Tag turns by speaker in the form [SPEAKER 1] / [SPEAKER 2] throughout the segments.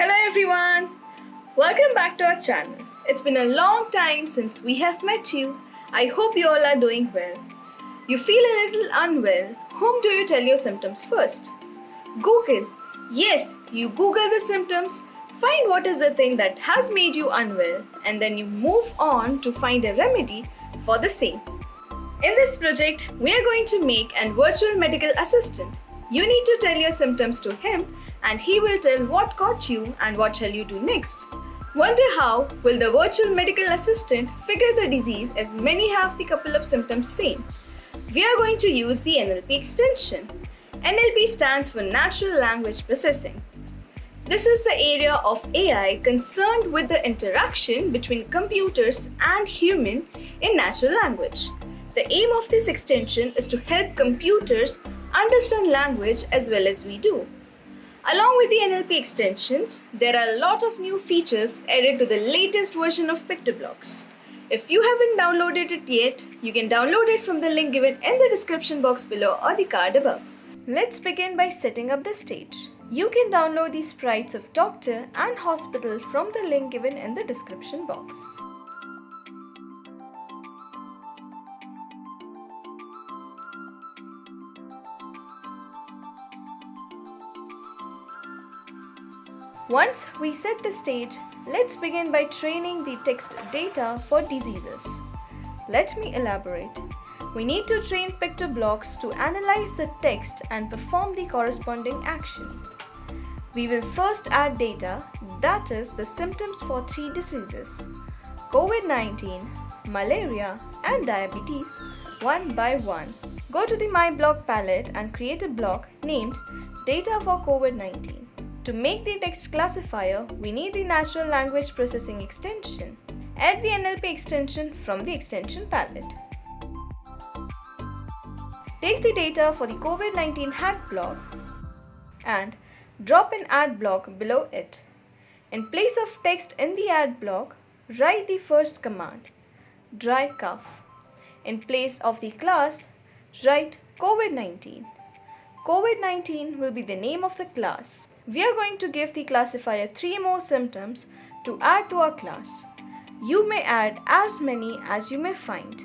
[SPEAKER 1] Hello everyone! Welcome back to our channel. It's been a long time since we have met you. I hope you all are doing well. You feel a little unwell. Whom do you tell your symptoms first? Google. Yes, you Google the symptoms, find what is the thing that has made you unwell, and then you move on to find a remedy for the same. In this project, we are going to make an virtual medical assistant. You need to tell your symptoms to him and he will tell what caught you and what shall you do next. Wonder how will the virtual medical assistant figure the disease as many have the couple of symptoms same. We are going to use the NLP extension. NLP stands for Natural Language Processing. This is the area of AI concerned with the interaction between computers and human in natural language. The aim of this extension is to help computers understand language as well as we do. Along with the NLP extensions, there are a lot of new features added to the latest version of PictoBlox. If you haven't downloaded it yet, you can download it from the link given in the description box below or the card above. Let's begin by setting up the stage. You can download the sprites of doctor and hospital from the link given in the description box. Once we set the stage, let's begin by training the text data for diseases. Let me elaborate. We need to train PictoBlox to analyze the text and perform the corresponding action. We will first add data, that is the symptoms for three diseases, COVID-19, malaria and diabetes one by one. Go to the My Block palette and create a block named Data for COVID-19. To make the text classifier, we need the natural language processing extension. Add the NLP extension from the extension palette. Take the data for the COVID-19 hat block and drop an add block below it. In place of text in the add block, write the first command, dry cough. In place of the class, write COVID-19. COVID-19 will be the name of the class. We are going to give the classifier three more symptoms to add to our class. You may add as many as you may find.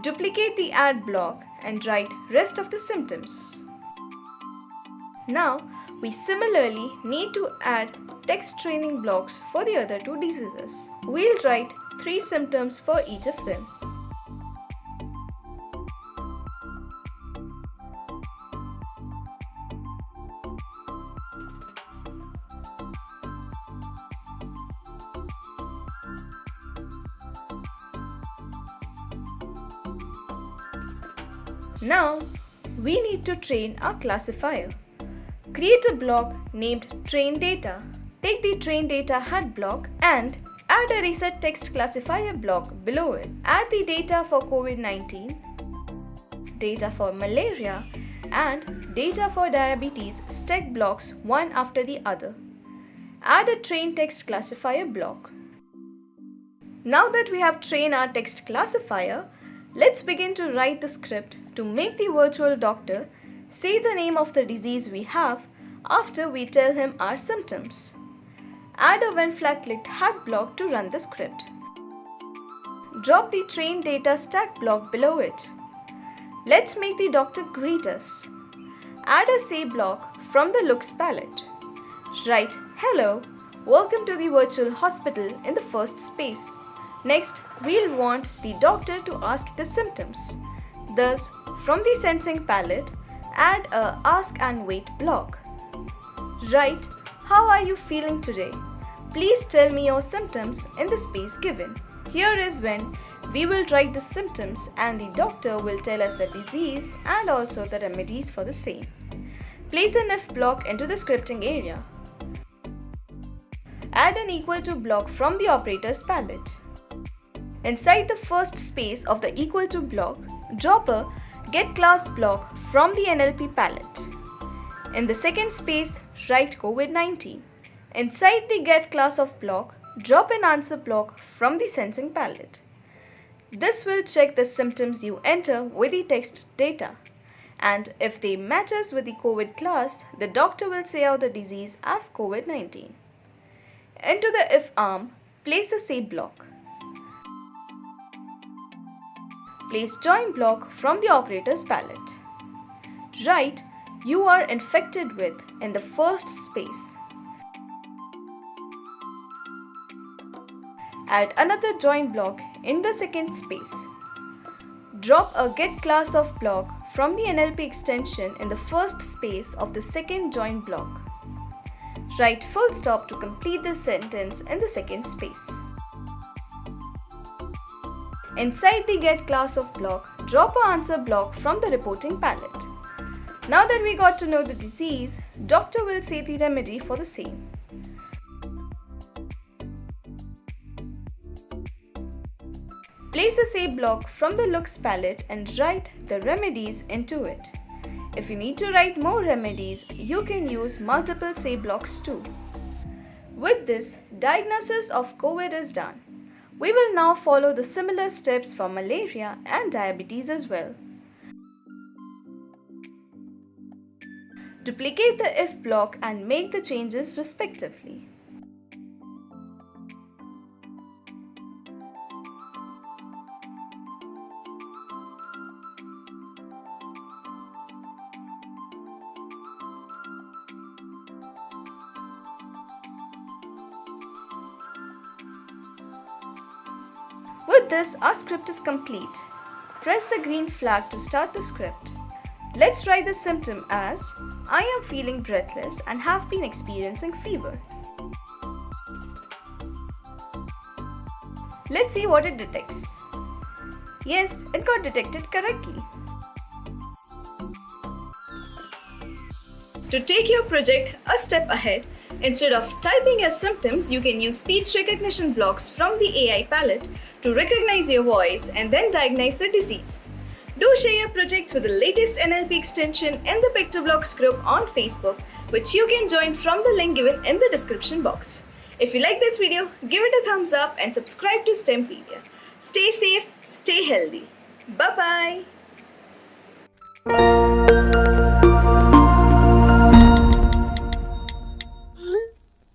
[SPEAKER 1] Duplicate the add block and write rest of the symptoms. Now, we similarly need to add text training blocks for the other two diseases. We'll write three symptoms for each of them. Now, we need to train our classifier. Create a block named train data. Take the train data hat block and add a reset text classifier block below it. Add the data for COVID-19, data for malaria and data for diabetes stack blocks one after the other. Add a train text classifier block. Now that we have trained our text classifier, Let's begin to write the script to make the virtual doctor say the name of the disease we have after we tell him our symptoms. Add a when flag clicked hat block to run the script. Drop the train data stack block below it. Let's make the doctor greet us. Add a say block from the looks palette. Write hello, welcome to the virtual hospital in the first space. Next, we'll want the doctor to ask the symptoms. Thus, from the sensing palette, add a ask and wait block. Write, how are you feeling today? Please tell me your symptoms in the space given. Here is when we will write the symptoms and the doctor will tell us the disease and also the remedies for the same. Place an if block into the scripting area. Add an equal to block from the operators palette. Inside the first space of the equal to block, drop a get class block from the NLP palette. In the second space, write COVID-19. Inside the get class of block, drop an answer block from the sensing palette. This will check the symptoms you enter with the text data. and if they matches with the COVID class, the doctor will say out the disease as COVID-19. Into the if arm, place the say block. Place join block from the operator's pallet. Write you are infected with in the first space. Add another join block in the second space. Drop a get class of block from the NLP extension in the first space of the second join block. Write full stop to complete the sentence in the second space. Inside the get class of block, drop a answer block from the reporting palette. Now that we got to know the disease, doctor will say the remedy for the same. Place a say block from the looks palette and write the remedies into it. If you need to write more remedies, you can use multiple say blocks too. With this, diagnosis of COVID is done. We will now follow the similar steps for malaria and diabetes as well. Duplicate the if block and make the changes respectively. With this, our script is complete. Press the green flag to start the script. Let's write the symptom as I am feeling breathless and have been experiencing fever. Let's see what it detects. Yes, it got detected correctly. To take your project a step ahead, instead of typing your symptoms, you can use speech recognition blocks from the AI palette to recognize your voice and then diagnose the disease. Do share your projects with the latest NLP extension in the PictoBlox group on Facebook, which you can join from the link given in the description box. If you like this video, give it a thumbs up and subscribe to STEMpedia. Stay safe, stay healthy. Bye-bye.